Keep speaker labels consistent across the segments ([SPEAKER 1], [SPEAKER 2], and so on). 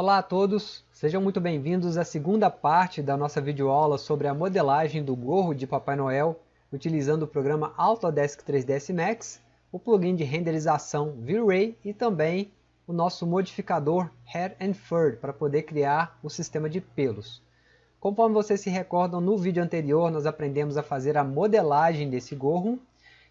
[SPEAKER 1] Olá a todos, sejam muito bem-vindos à segunda parte da nossa videoaula sobre a modelagem do gorro de Papai Noel utilizando o programa Autodesk 3ds Max, o plugin de renderização V-Ray e também o nosso modificador Hair and Fur para poder criar o sistema de pelos. Conforme vocês se recordam, no vídeo anterior nós aprendemos a fazer a modelagem desse gorro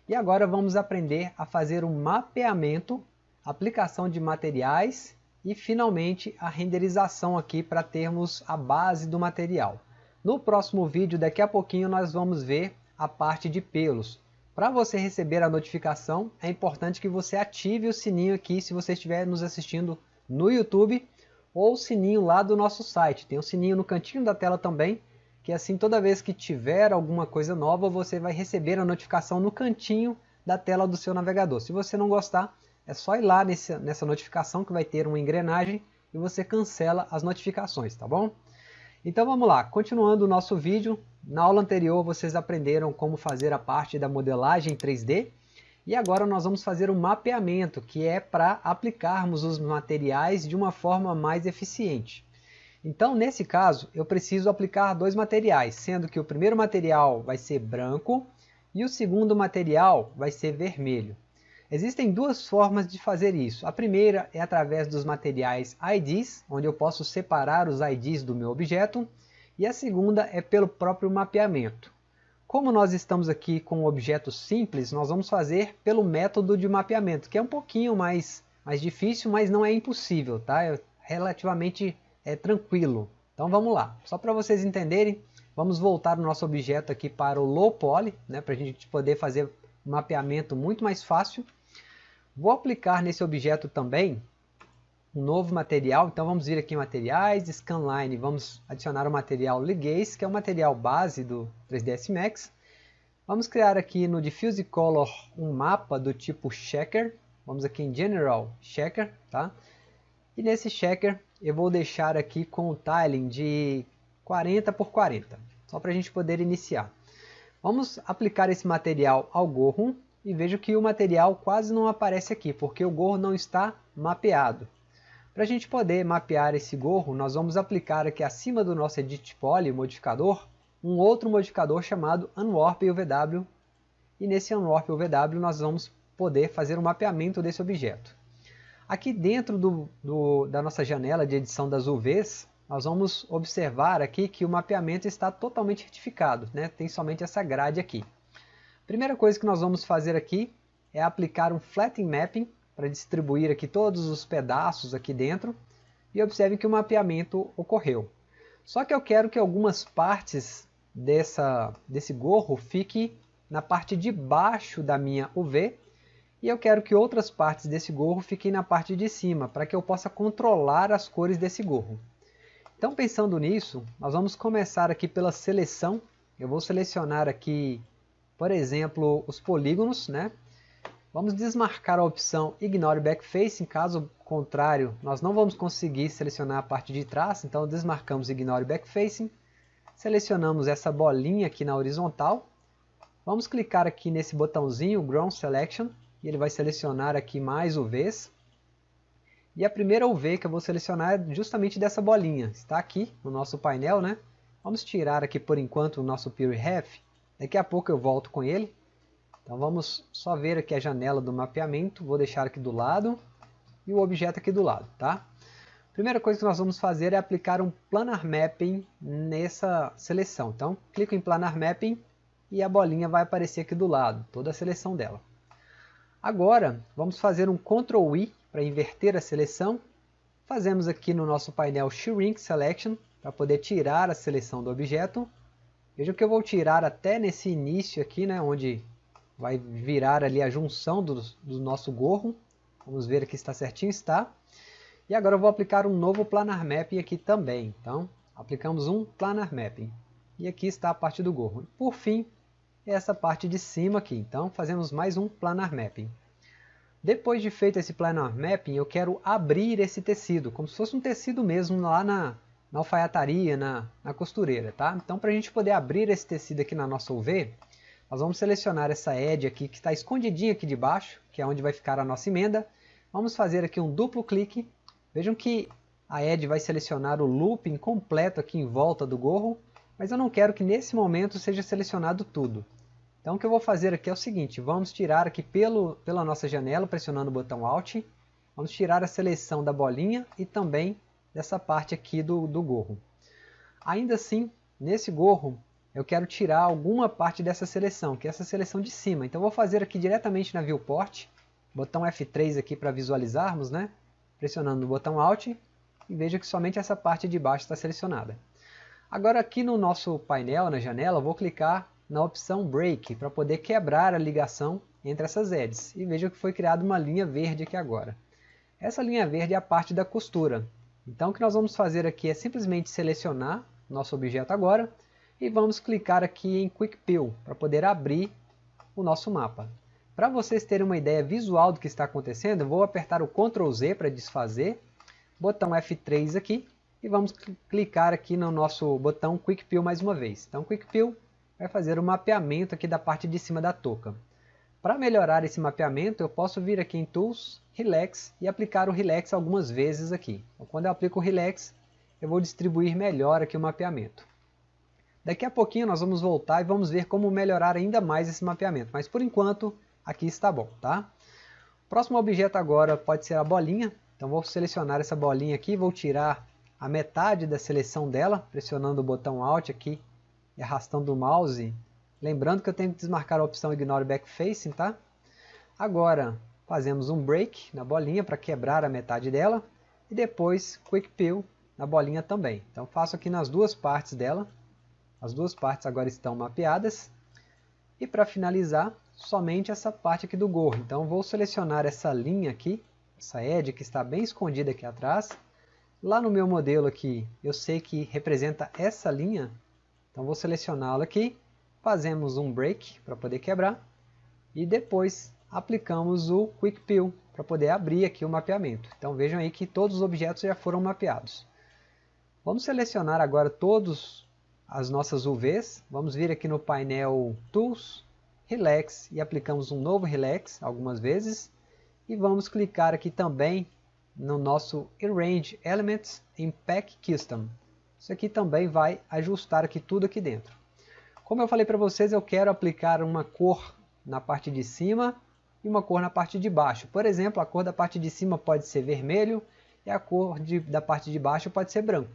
[SPEAKER 1] e agora vamos aprender a fazer o um mapeamento, aplicação de materiais e finalmente a renderização aqui para termos a base do material. No próximo vídeo, daqui a pouquinho, nós vamos ver a parte de pelos. Para você receber a notificação, é importante que você ative o sininho aqui se você estiver nos assistindo no YouTube ou o sininho lá do nosso site. Tem um sininho no cantinho da tela também, que assim toda vez que tiver alguma coisa nova, você vai receber a notificação no cantinho da tela do seu navegador. Se você não gostar, é só ir lá nesse, nessa notificação que vai ter uma engrenagem e você cancela as notificações, tá bom? Então vamos lá, continuando o nosso vídeo, na aula anterior vocês aprenderam como fazer a parte da modelagem 3D e agora nós vamos fazer o um mapeamento, que é para aplicarmos os materiais de uma forma mais eficiente. Então nesse caso eu preciso aplicar dois materiais, sendo que o primeiro material vai ser branco e o segundo material vai ser vermelho. Existem duas formas de fazer isso. A primeira é através dos materiais IDs, onde eu posso separar os IDs do meu objeto, e a segunda é pelo próprio mapeamento. Como nós estamos aqui com um objeto simples, nós vamos fazer pelo método de mapeamento, que é um pouquinho mais, mais difícil, mas não é impossível, tá? É relativamente é, tranquilo. Então vamos lá, só para vocês entenderem, vamos voltar o nosso objeto aqui para o Low Poly, né, para a gente poder fazer mapeamento muito mais fácil. Vou aplicar nesse objeto também um novo material, então vamos vir aqui em materiais, scanline, vamos adicionar o material Ligaze, que é o material base do 3ds Max. Vamos criar aqui no Diffuse Color um mapa do tipo Checker, vamos aqui em General Checker, tá? E nesse Checker eu vou deixar aqui com o tiling de 40 por 40, só para a gente poder iniciar. Vamos aplicar esse material ao gorro, e vejo que o material quase não aparece aqui, porque o gorro não está mapeado. Para a gente poder mapear esse gorro, nós vamos aplicar aqui acima do nosso Edit Poly, modificador, um outro modificador chamado Unwarp UVW, e nesse Unwarp UVW nós vamos poder fazer o um mapeamento desse objeto. Aqui dentro do, do, da nossa janela de edição das UVs, nós vamos observar aqui que o mapeamento está totalmente retificado, né? tem somente essa grade aqui. Primeira coisa que nós vamos fazer aqui é aplicar um flattening mapping para distribuir aqui todos os pedaços aqui dentro e observe que o mapeamento ocorreu. Só que eu quero que algumas partes dessa, desse gorro fiquem na parte de baixo da minha UV e eu quero que outras partes desse gorro fiquem na parte de cima para que eu possa controlar as cores desse gorro. Então pensando nisso, nós vamos começar aqui pela seleção. Eu vou selecionar aqui por exemplo, os polígonos, né? Vamos desmarcar a opção Ignore Backfacing, caso contrário, nós não vamos conseguir selecionar a parte de trás, então desmarcamos Ignore Backfacing, selecionamos essa bolinha aqui na horizontal, vamos clicar aqui nesse botãozinho Ground Selection, e ele vai selecionar aqui mais UVs, e a primeira UV que eu vou selecionar é justamente dessa bolinha, está aqui no nosso painel, né? Vamos tirar aqui por enquanto o nosso Pure Ref, Daqui a pouco eu volto com ele. Então vamos só ver aqui a janela do mapeamento. Vou deixar aqui do lado e o objeto aqui do lado, tá? Primeira coisa que nós vamos fazer é aplicar um Planar Mapping nessa seleção. Então, clico em Planar Mapping e a bolinha vai aparecer aqui do lado, toda a seleção dela. Agora, vamos fazer um Ctrl I para inverter a seleção. Fazemos aqui no nosso painel Shrink Selection, para poder tirar a seleção do objeto. Vejam que eu vou tirar até nesse início aqui, né, onde vai virar ali a junção do, do nosso gorro. Vamos ver aqui se está certinho, está. E agora eu vou aplicar um novo Planar Mapping aqui também. Então, aplicamos um Planar Mapping. E aqui está a parte do gorro. Por fim, essa parte de cima aqui. Então, fazemos mais um Planar Mapping. Depois de feito esse Planar Mapping, eu quero abrir esse tecido, como se fosse um tecido mesmo lá na, na alfaiataria, na, na costureira, tá? Então para a gente poder abrir esse tecido aqui na nossa UV, nós vamos selecionar essa edge aqui que está escondidinha aqui de baixo, que é onde vai ficar a nossa emenda. Vamos fazer aqui um duplo clique. Vejam que a Ed vai selecionar o looping completo aqui em volta do gorro, mas eu não quero que nesse momento seja selecionado tudo. Então o que eu vou fazer aqui é o seguinte, vamos tirar aqui pelo, pela nossa janela, pressionando o botão Alt, vamos tirar a seleção da bolinha e também dessa parte aqui do, do gorro. Ainda assim, nesse gorro, eu quero tirar alguma parte dessa seleção, que é essa seleção de cima. Então vou fazer aqui diretamente na Viewport, botão F3 aqui para visualizarmos, né? pressionando o botão Alt, e veja que somente essa parte de baixo está selecionada. Agora aqui no nosso painel, na janela, vou clicar na opção Break para poder quebrar a ligação entre essas edges. E veja que foi criada uma linha verde aqui agora. Essa linha verde é a parte da costura. Então o que nós vamos fazer aqui é simplesmente selecionar nosso objeto agora e vamos clicar aqui em Quick Peel para poder abrir o nosso mapa. Para vocês terem uma ideia visual do que está acontecendo, vou apertar o Ctrl Z para desfazer, botão F3 aqui e vamos clicar aqui no nosso botão Quick Peel mais uma vez. Então Quick Peel vai fazer o mapeamento aqui da parte de cima da touca. Para melhorar esse mapeamento, eu posso vir aqui em Tools, Relax e aplicar o Relax algumas vezes aqui. Então, quando eu aplico o Relax, eu vou distribuir melhor aqui o mapeamento. Daqui a pouquinho nós vamos voltar e vamos ver como melhorar ainda mais esse mapeamento, mas por enquanto aqui está bom, tá? O próximo objeto agora pode ser a bolinha, então vou selecionar essa bolinha aqui, vou tirar a metade da seleção dela, pressionando o botão Alt aqui e arrastando o mouse. Lembrando que eu tenho que desmarcar a opção Ignore Backfacing, tá? Agora, fazemos um break na bolinha para quebrar a metade dela. E depois, Quick Peel na bolinha também. Então faço aqui nas duas partes dela. As duas partes agora estão mapeadas. E para finalizar, somente essa parte aqui do gorro. Então vou selecionar essa linha aqui, essa edge que está bem escondida aqui atrás. Lá no meu modelo aqui, eu sei que representa essa linha, então vou selecioná-la aqui, fazemos um break para poder quebrar e depois aplicamos o Quick Peel para poder abrir aqui o mapeamento. Então vejam aí que todos os objetos já foram mapeados. Vamos selecionar agora todos as nossas UVs, vamos vir aqui no painel Tools, Relax e aplicamos um novo Relax algumas vezes e vamos clicar aqui também no nosso Arrange Elements em Pack Custom. Isso aqui também vai ajustar aqui tudo aqui dentro. Como eu falei para vocês, eu quero aplicar uma cor na parte de cima e uma cor na parte de baixo. Por exemplo, a cor da parte de cima pode ser vermelho e a cor de, da parte de baixo pode ser branco.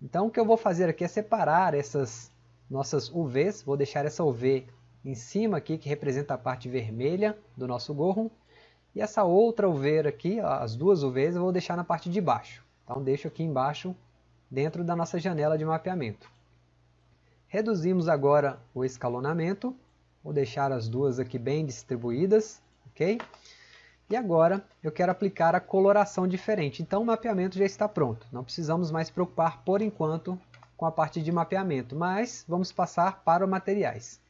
[SPEAKER 1] Então o que eu vou fazer aqui é separar essas nossas UVs, vou deixar essa UV em cima aqui que representa a parte vermelha do nosso gorro e essa outra UV aqui, as duas UVs, eu vou deixar na parte de baixo. Então deixo aqui embaixo dentro da nossa janela de mapeamento. Reduzimos agora o escalonamento, vou deixar as duas aqui bem distribuídas, ok? E agora eu quero aplicar a coloração diferente, então o mapeamento já está pronto, não precisamos mais preocupar por enquanto com a parte de mapeamento, mas vamos passar para materiais.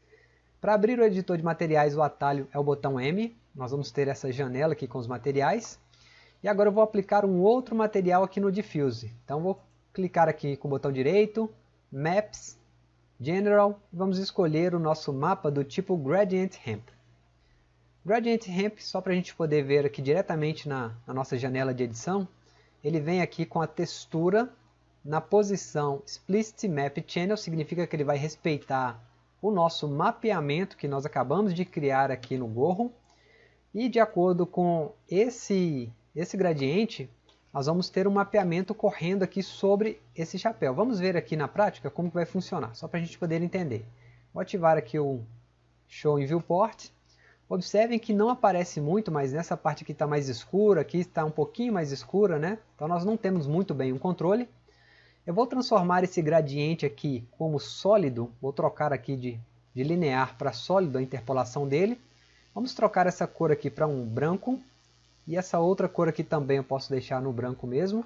[SPEAKER 1] Para abrir o editor de materiais o atalho é o botão M, nós vamos ter essa janela aqui com os materiais, e agora eu vou aplicar um outro material aqui no Diffuse, então vou clicar aqui com o botão direito, Maps, General, vamos escolher o nosso mapa do tipo Gradient Ramp. Gradient Ramp, só para a gente poder ver aqui diretamente na, na nossa janela de edição, ele vem aqui com a textura na posição Explicit Map Channel, significa que ele vai respeitar o nosso mapeamento que nós acabamos de criar aqui no gorro. E de acordo com esse, esse gradiente, nós vamos ter um mapeamento correndo aqui sobre esse chapéu. Vamos ver aqui na prática como vai funcionar, só para a gente poder entender. Vou ativar aqui o Show em Viewport. Observem que não aparece muito, mas nessa parte aqui está mais escura, aqui está um pouquinho mais escura, né? Então nós não temos muito bem o controle. Eu vou transformar esse gradiente aqui como sólido, vou trocar aqui de, de linear para sólido a interpolação dele. Vamos trocar essa cor aqui para um branco, e essa outra cor aqui também eu posso deixar no branco mesmo.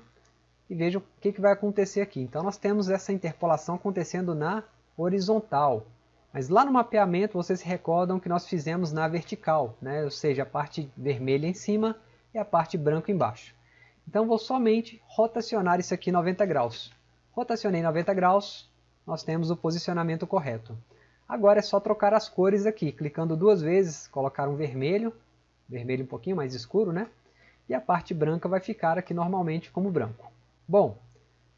[SPEAKER 1] E veja o que, que vai acontecer aqui. Então nós temos essa interpolação acontecendo na horizontal. Mas lá no mapeamento vocês se recordam que nós fizemos na vertical, né? ou seja, a parte vermelha em cima e a parte branca embaixo. Então vou somente rotacionar isso aqui 90 graus. Rotacionei 90 graus, nós temos o posicionamento correto. Agora é só trocar as cores aqui, clicando duas vezes, colocar um vermelho vermelho um pouquinho mais escuro, né? E a parte branca vai ficar aqui normalmente como branco. Bom,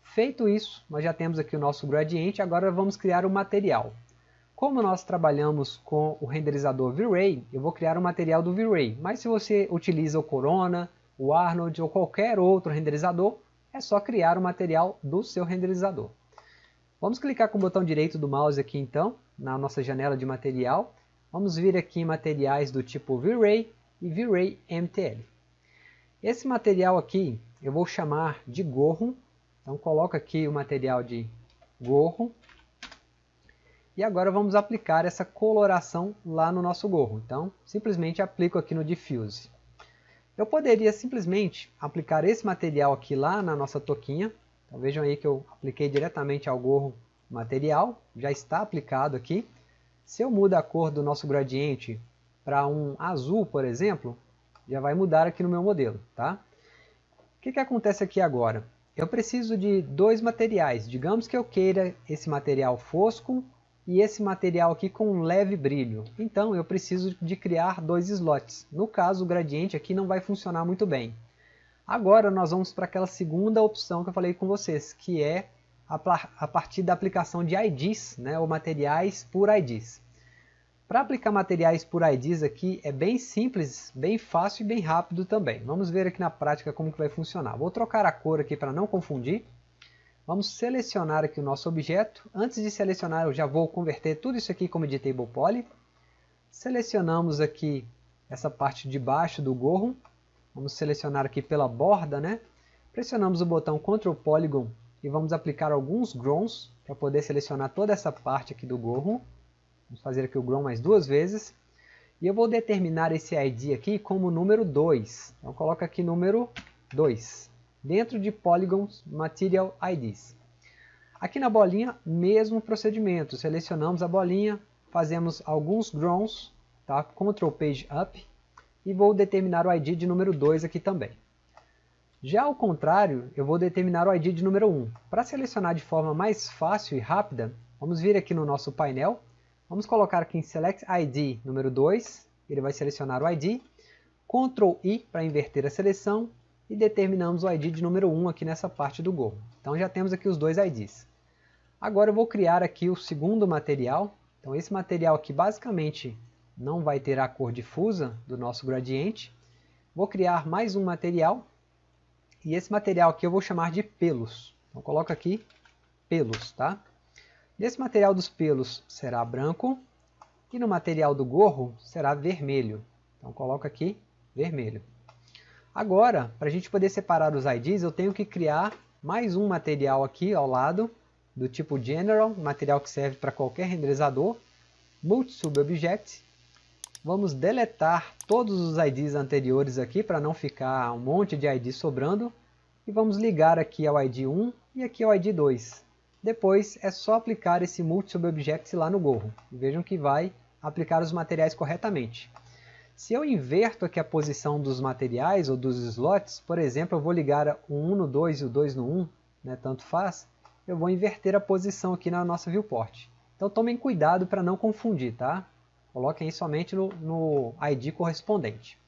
[SPEAKER 1] feito isso, nós já temos aqui o nosso gradiente, agora vamos criar o material. Como nós trabalhamos com o renderizador V-Ray, eu vou criar o material do V-Ray, mas se você utiliza o Corona, o Arnold ou qualquer outro renderizador, é só criar o material do seu renderizador. Vamos clicar com o botão direito do mouse aqui então, na nossa janela de material. Vamos vir aqui em materiais do tipo V-Ray e V-Ray MTL. Esse material aqui eu vou chamar de gorro. Então coloco aqui o material de gorro. E agora vamos aplicar essa coloração lá no nosso gorro. Então simplesmente aplico aqui no Diffuse. Eu poderia simplesmente aplicar esse material aqui lá na nossa toquinha, então vejam aí que eu apliquei diretamente ao gorro material, já está aplicado aqui. Se eu mudo a cor do nosso gradiente para um azul, por exemplo, já vai mudar aqui no meu modelo. Tá? O que, que acontece aqui agora? Eu preciso de dois materiais. Digamos que eu queira esse material fosco e esse material aqui com um leve brilho. Então eu preciso de criar dois slots. No caso o gradiente aqui não vai funcionar muito bem. Agora nós vamos para aquela segunda opção que eu falei com vocês, que é a, partir da aplicação de IDs, né, ou materiais por IDs. Para aplicar materiais por IDs aqui é bem simples, bem fácil e bem rápido também. Vamos ver aqui na prática como que vai funcionar. Vou trocar a cor aqui para não confundir. Vamos selecionar aqui o nosso objeto. Antes de selecionar eu já vou converter tudo isso aqui como editable poly. Selecionamos aqui essa parte de baixo do gorro Vamos selecionar aqui pela borda, né? Pressionamos o botão Ctrl Polygon e vamos aplicar alguns growns para poder selecionar toda essa parte aqui do gorro. Vamos fazer aqui o grown mais duas vezes. E eu vou determinar esse ID aqui como número 2. Então coloco aqui número 2, dentro de Polygons Material IDs. Aqui na bolinha, mesmo procedimento. Selecionamos a bolinha, fazemos alguns growns, tá? Ctrl Page Up, e vou determinar o ID de número 2 aqui também. Já ao contrário, eu vou determinar o ID de número 1. Para selecionar de forma mais fácil e rápida, vamos vir aqui no nosso painel, vamos colocar aqui em Select ID número 2, ele vai selecionar o ID, Ctrl I para inverter a seleção e determinamos o ID de número 1 aqui nessa parte do gorro. Então já temos aqui os dois IDs. Agora eu vou criar aqui o segundo material. Então esse material aqui basicamente não vai ter a cor difusa do nosso gradiente. Vou criar mais um material, e esse material aqui eu vou chamar de pelos. Então coloco aqui pelos, tá? Nesse material dos pelos será branco, e no material do gorro será vermelho. Então coloco aqui vermelho. Agora, para a gente poder separar os IDs, eu tenho que criar mais um material aqui ao lado, do tipo General, material que serve para qualquer renderizador, Multi-Sub-Object, Vamos deletar todos os IDs anteriores aqui para não ficar um monte de ID sobrando. E vamos ligar aqui ao ID 1 e aqui ao ID 2. Depois é só aplicar esse multi-sub-object lá no gorro. vejam que vai aplicar os materiais corretamente. Se eu inverto aqui a posição dos materiais ou dos slots, por exemplo, eu vou ligar o 1 no 2 e o 2 no 1, né, tanto faz, eu vou inverter a posição aqui na nossa viewport. Então tomem cuidado para não confundir, tá? Coloquem somente no, no ID correspondente.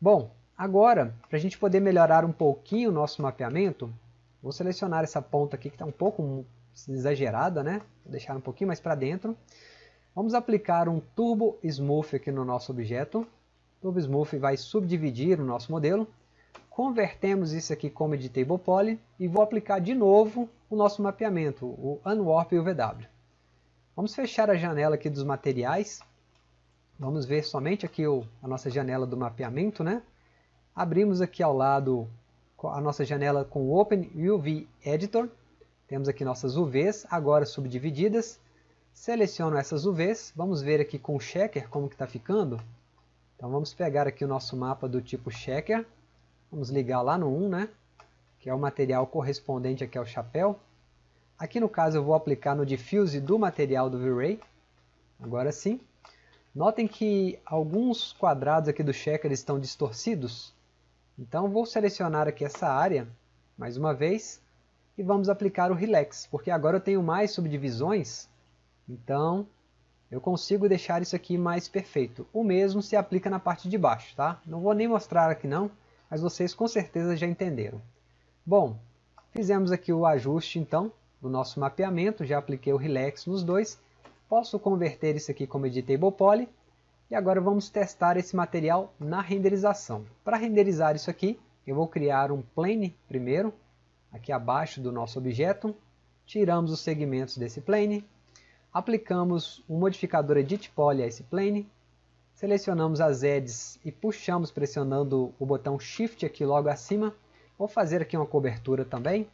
[SPEAKER 1] Bom, agora, para a gente poder melhorar um pouquinho o nosso mapeamento, vou selecionar essa ponta aqui que está um pouco exagerada, né? Vou deixar um pouquinho mais para dentro. Vamos aplicar um Turbo Smooth aqui no nosso objeto. O Turbo Smooth vai subdividir o nosso modelo. Convertemos isso aqui como Editable Poly e vou aplicar de novo o nosso mapeamento, o Unwarp e o VW. Vamos fechar a janela aqui dos materiais Vamos ver somente aqui o, a nossa janela do mapeamento, né? Abrimos aqui ao lado a nossa janela com o Open UV Editor. Temos aqui nossas UVs, agora subdivididas. Seleciono essas UVs, vamos ver aqui com o Checker como que está ficando. Então vamos pegar aqui o nosso mapa do tipo Checker. Vamos ligar lá no 1, né? Que é o material correspondente aqui ao chapéu. Aqui no caso eu vou aplicar no Diffuse do material do V-Ray. Agora sim. Notem que alguns quadrados aqui do checker estão distorcidos. Então vou selecionar aqui essa área, mais uma vez, e vamos aplicar o Relax, porque agora eu tenho mais subdivisões, então eu consigo deixar isso aqui mais perfeito. O mesmo se aplica na parte de baixo, tá? Não vou nem mostrar aqui não, mas vocês com certeza já entenderam. Bom, Fizemos aqui o ajuste então do nosso mapeamento, já apliquei o Relax nos dois. Posso converter isso aqui como Editable Poly. E agora vamos testar esse material na renderização. Para renderizar isso aqui, eu vou criar um plane primeiro, aqui abaixo do nosso objeto. Tiramos os segmentos desse plane. Aplicamos um modificador Edit Poly a esse plane. Selecionamos as edges e puxamos pressionando o botão Shift aqui logo acima. Vou fazer aqui uma cobertura também.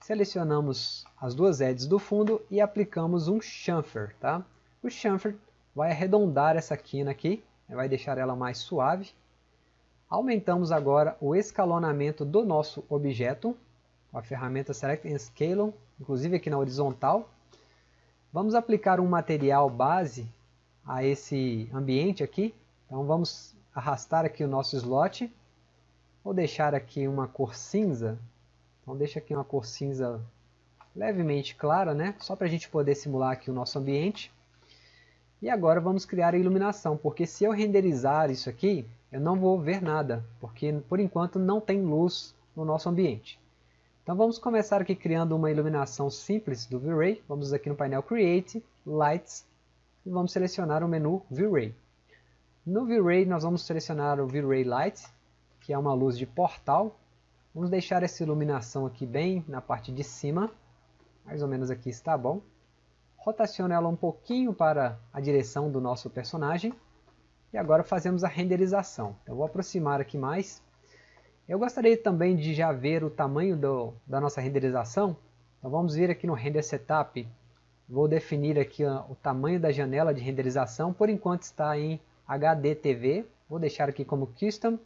[SPEAKER 1] Selecionamos as duas edges do fundo e aplicamos um chamfer. Tá? O chamfer vai arredondar essa quina aqui, vai deixar ela mais suave. Aumentamos agora o escalonamento do nosso objeto, com a ferramenta Select and Scale, inclusive aqui na horizontal. Vamos aplicar um material base a esse ambiente aqui. Então vamos arrastar aqui o nosso slot. Vou deixar aqui uma cor cinza. Então deixa aqui uma cor cinza levemente clara, né? Só para a gente poder simular aqui o nosso ambiente. E agora vamos criar a iluminação, porque se eu renderizar isso aqui, eu não vou ver nada, porque por enquanto não tem luz no nosso ambiente. Então vamos começar aqui criando uma iluminação simples do V-Ray. Vamos aqui no painel Create, Lights, e vamos selecionar o menu V-Ray. No V-Ray nós vamos selecionar o V-Ray Light, que é uma luz de portal. Vamos deixar essa iluminação aqui bem na parte de cima, mais ou menos aqui está bom. Rotaciono ela um pouquinho para a direção do nosso personagem. E agora fazemos a renderização. Então, eu vou aproximar aqui mais. Eu gostaria também de já ver o tamanho do, da nossa renderização. Então vamos vir aqui no Render Setup. Vou definir aqui o tamanho da janela de renderização. Por enquanto está em HDTV. Vou deixar aqui como Custom.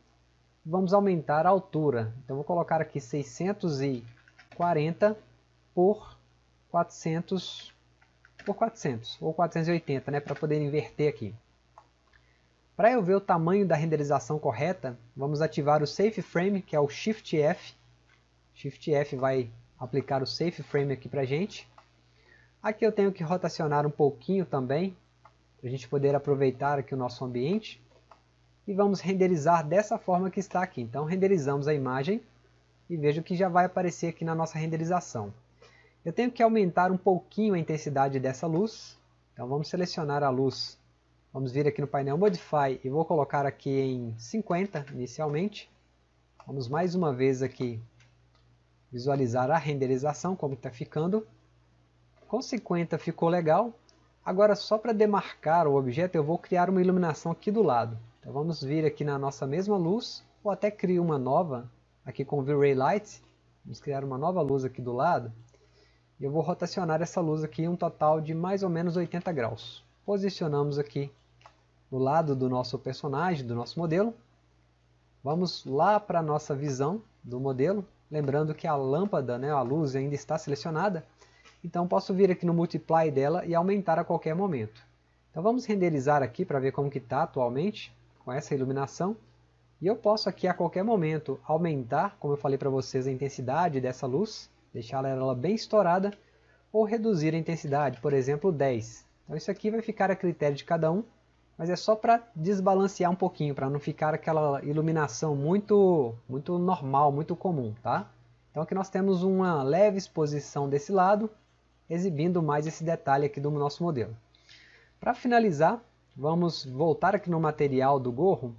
[SPEAKER 1] Vamos aumentar a altura. Então vou colocar aqui 640 por 400 por 400 ou 480, né, para poder inverter aqui. Para eu ver o tamanho da renderização correta, vamos ativar o Safe Frame, que é o Shift F. Shift F vai aplicar o Safe Frame aqui para a gente. Aqui eu tenho que rotacionar um pouquinho também, para a gente poder aproveitar aqui o nosso ambiente. E vamos renderizar dessa forma que está aqui. Então renderizamos a imagem e veja que já vai aparecer aqui na nossa renderização. Eu tenho que aumentar um pouquinho a intensidade dessa luz. Então vamos selecionar a luz. Vamos vir aqui no painel Modify e vou colocar aqui em 50 inicialmente. Vamos mais uma vez aqui visualizar a renderização, como está ficando. Com 50 ficou legal. Agora só para demarcar o objeto eu vou criar uma iluminação aqui do lado. Então vamos vir aqui na nossa mesma luz, ou até criar uma nova, aqui com o V-Ray Light. Vamos criar uma nova luz aqui do lado. E eu vou rotacionar essa luz aqui um total de mais ou menos 80 graus. Posicionamos aqui do lado do nosso personagem, do nosso modelo. Vamos lá para a nossa visão do modelo. Lembrando que a lâmpada, né, a luz ainda está selecionada. Então posso vir aqui no Multiply dela e aumentar a qualquer momento. Então vamos renderizar aqui para ver como está atualmente com essa iluminação. E eu posso aqui a qualquer momento aumentar, como eu falei para vocês, a intensidade dessa luz deixar ela bem estourada, ou reduzir a intensidade, por exemplo 10. Então isso aqui vai ficar a critério de cada um, mas é só para desbalancear um pouquinho, para não ficar aquela iluminação muito, muito normal, muito comum. Tá? Então aqui nós temos uma leve exposição desse lado, exibindo mais esse detalhe aqui do nosso modelo. Para finalizar, vamos voltar aqui no material do gorro,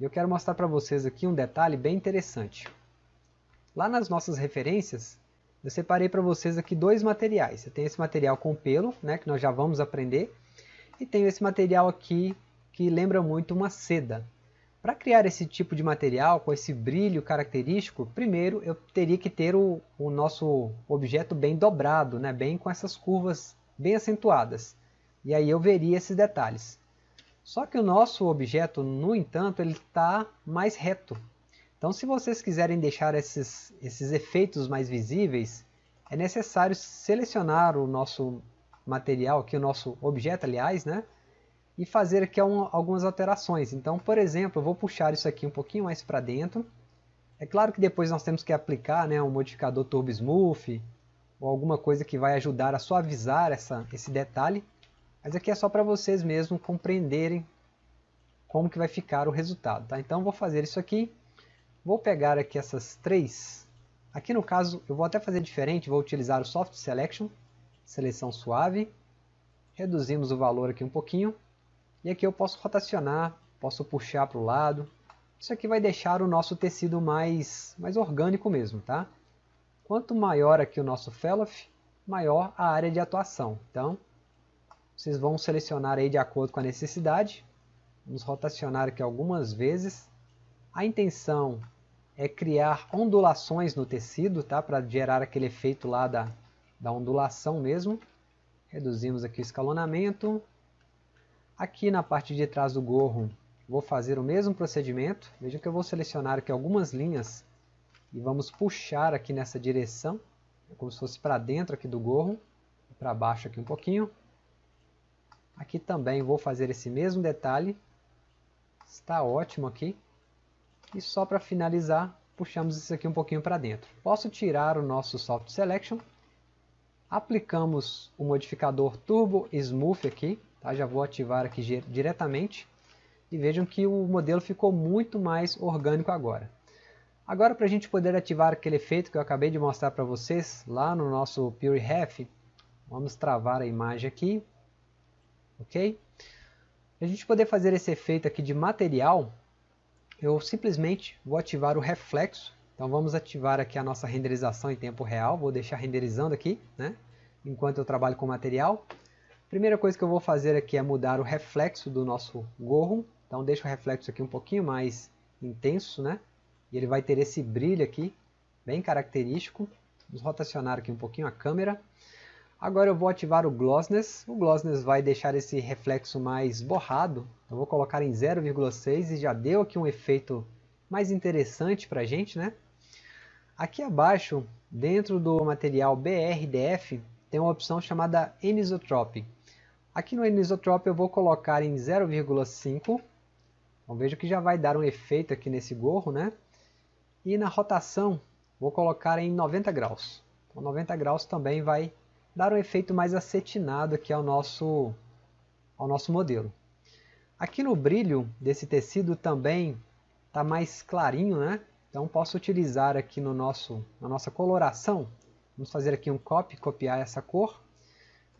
[SPEAKER 1] e eu quero mostrar para vocês aqui um detalhe bem interessante. Lá nas nossas referências, eu separei para vocês aqui dois materiais. Eu tenho esse material com pelo, né, que nós já vamos aprender, e tenho esse material aqui que lembra muito uma seda. Para criar esse tipo de material com esse brilho característico, primeiro eu teria que ter o, o nosso objeto bem dobrado, né, bem com essas curvas bem acentuadas. E aí eu veria esses detalhes. Só que o nosso objeto, no entanto, ele está mais reto. Então se vocês quiserem deixar esses, esses efeitos mais visíveis, é necessário selecionar o nosso material, aqui o nosso objeto aliás, né? E fazer aqui um, algumas alterações. Então, por exemplo, eu vou puxar isso aqui um pouquinho mais para dentro. É claro que depois nós temos que aplicar né, um modificador Turbo Smooth, ou alguma coisa que vai ajudar a suavizar essa, esse detalhe. Mas aqui é só para vocês mesmo compreenderem como que vai ficar o resultado. Tá? Então vou fazer isso aqui Vou pegar aqui essas três Aqui no caso eu vou até fazer diferente, vou utilizar o Soft Selection, seleção suave, reduzimos o valor aqui um pouquinho, e aqui eu posso rotacionar, posso puxar para o lado, isso aqui vai deixar o nosso tecido mais, mais orgânico mesmo, tá? Quanto maior aqui o nosso Felloff, maior a área de atuação. Então, vocês vão selecionar aí de acordo com a necessidade. Vamos rotacionar aqui algumas vezes. A intenção é criar ondulações no tecido, tá? Para gerar aquele efeito lá da, da ondulação mesmo. Reduzimos aqui o escalonamento. Aqui na parte de trás do gorro, vou fazer o mesmo procedimento. Veja que eu vou selecionar aqui algumas linhas e vamos puxar aqui nessa direção, como se fosse para dentro aqui do gorro, para baixo aqui um pouquinho. Aqui também vou fazer esse mesmo detalhe, está ótimo aqui. E só para finalizar, puxamos isso aqui um pouquinho para dentro. Posso tirar o nosso Soft Selection, aplicamos o modificador Turbo Smooth aqui, tá? já vou ativar aqui diretamente, e vejam que o modelo ficou muito mais orgânico agora. Agora para a gente poder ativar aquele efeito que eu acabei de mostrar para vocês lá no nosso Pure Ref, vamos travar a imagem aqui, ok? Para a gente poder fazer esse efeito aqui de material, eu simplesmente vou ativar o reflexo, então vamos ativar aqui a nossa renderização em tempo real, vou deixar renderizando aqui, né? enquanto eu trabalho com material. Primeira coisa que eu vou fazer aqui é mudar o reflexo do nosso gorro, então deixa o reflexo aqui um pouquinho mais intenso, né? E ele vai ter esse brilho aqui, bem característico. Vamos rotacionar aqui um pouquinho a câmera. Agora eu vou ativar o Glossness. O Glossness vai deixar esse reflexo mais borrado. Eu vou colocar em 0,6 e já deu aqui um efeito mais interessante para a gente. Né? Aqui abaixo, dentro do material BRDF, tem uma opção chamada Anisotrope. Aqui no Anisotrope eu vou colocar em 0,5. Então veja que já vai dar um efeito aqui nesse gorro, né? E na rotação, vou colocar em 90 graus. Então, 90 graus também vai dar um efeito mais acetinado aqui ao nosso, ao nosso modelo. Aqui no brilho desse tecido também está mais clarinho, né? Então posso utilizar aqui no nosso, na nossa coloração, vamos fazer aqui um copy, copiar essa cor.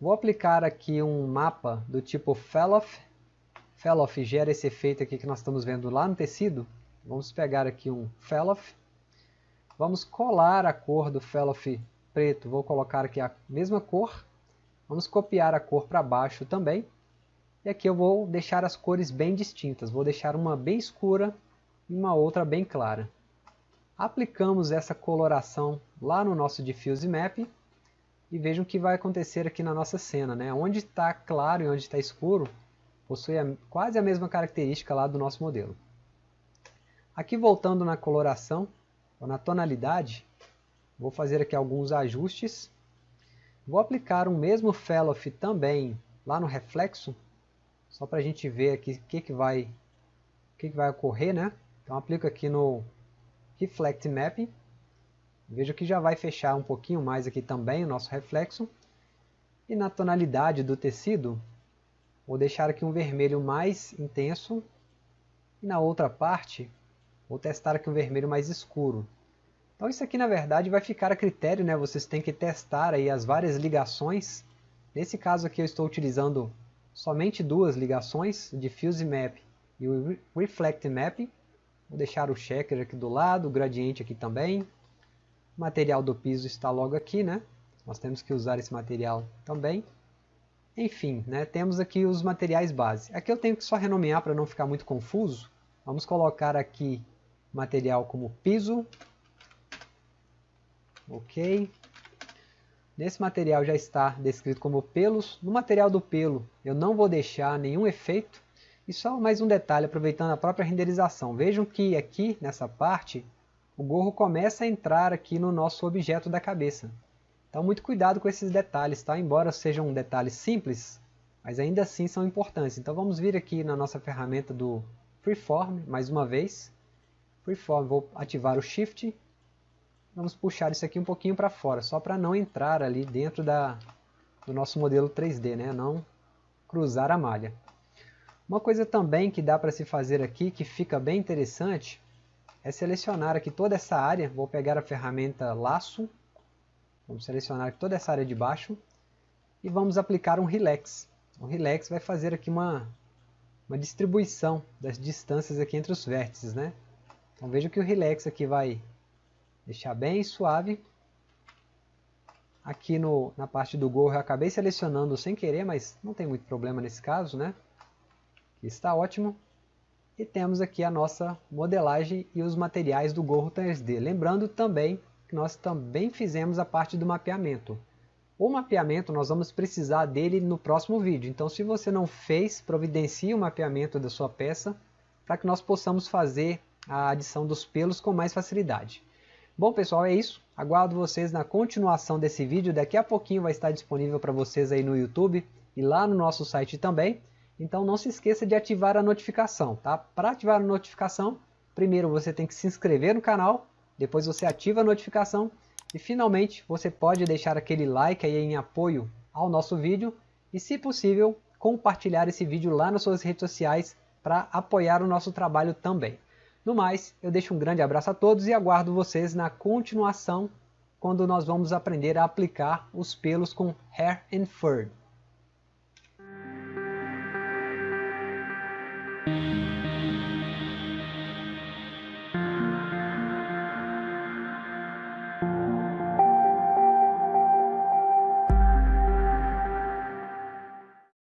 [SPEAKER 1] Vou aplicar aqui um mapa do tipo Felloff. Felloff gera esse efeito aqui que nós estamos vendo lá no tecido. Vamos pegar aqui um Felloff. Vamos colar a cor do Felloff preto. Vou colocar aqui a mesma cor. Vamos copiar a cor para baixo também. E aqui eu vou deixar as cores bem distintas. Vou deixar uma bem escura e uma outra bem clara. Aplicamos essa coloração lá no nosso Diffuse Map. E vejam o que vai acontecer aqui na nossa cena. Né? Onde está claro e onde está escuro possui a, quase a mesma característica lá do nosso modelo. Aqui voltando na coloração, ou na tonalidade, vou fazer aqui alguns ajustes. Vou aplicar o mesmo Felloff também lá no reflexo, só para a gente ver aqui o que, que, vai, que, que vai ocorrer. Né? Então aplico aqui no Reflect Map. Veja que já vai fechar um pouquinho mais aqui também o nosso reflexo. E na tonalidade do tecido, vou deixar aqui um vermelho mais intenso. E na outra parte, Vou testar aqui um vermelho mais escuro. Então isso aqui na verdade vai ficar a critério, né? Vocês têm que testar aí as várias ligações. Nesse caso aqui eu estou utilizando somente duas ligações, o Diffuse Map e o Reflect Map. Vou deixar o checker aqui do lado, o gradiente aqui também. O material do piso está logo aqui, né? Nós temos que usar esse material também. Enfim, né, temos aqui os materiais base. Aqui eu tenho que só renomear para não ficar muito confuso. Vamos colocar aqui material como piso. Ok. Nesse material já está descrito como pelos. No material do pelo eu não vou deixar nenhum efeito. E só mais um detalhe, aproveitando a própria renderização. Vejam que aqui nessa parte, o gorro começa a entrar aqui no nosso objeto da cabeça. Então muito cuidado com esses detalhes, tá? Embora sejam detalhes simples, mas ainda assim são importantes. Então vamos vir aqui na nossa ferramenta do Freeform, mais uma vez. Freeform, vou ativar o Shift. Vamos puxar isso aqui um pouquinho para fora, só para não entrar ali dentro da, do nosso modelo 3D, né? não cruzar a malha. Uma coisa também que dá para se fazer aqui, que fica bem interessante, é selecionar aqui toda essa área, vou pegar a ferramenta laço, vamos selecionar toda essa área de baixo e vamos aplicar um relax. O relax vai fazer aqui uma, uma distribuição das distâncias aqui entre os vértices, né? Então veja que o relax aqui vai deixar bem suave. Aqui no, na parte do gorro eu acabei selecionando sem querer, mas não tem muito problema nesse caso, né? Está ótimo. E temos aqui a nossa modelagem e os materiais do gorro 3D. Lembrando também que nós também fizemos a parte do mapeamento. O mapeamento nós vamos precisar dele no próximo vídeo. Então se você não fez, providencie o mapeamento da sua peça para que nós possamos fazer a adição dos pelos com mais facilidade. Bom pessoal, é isso. Aguardo vocês na continuação desse vídeo. Daqui a pouquinho vai estar disponível para vocês aí no YouTube e lá no nosso site também. Então não se esqueça de ativar a notificação, tá? Para ativar a notificação, primeiro você tem que se inscrever no canal, depois você ativa a notificação e finalmente você pode deixar aquele like aí em apoio ao nosso vídeo e se possível compartilhar esse vídeo lá nas suas redes sociais para apoiar o nosso trabalho também. No mais, eu deixo um grande abraço a todos e aguardo vocês na continuação quando nós vamos aprender a aplicar os pelos com Hair and Fur.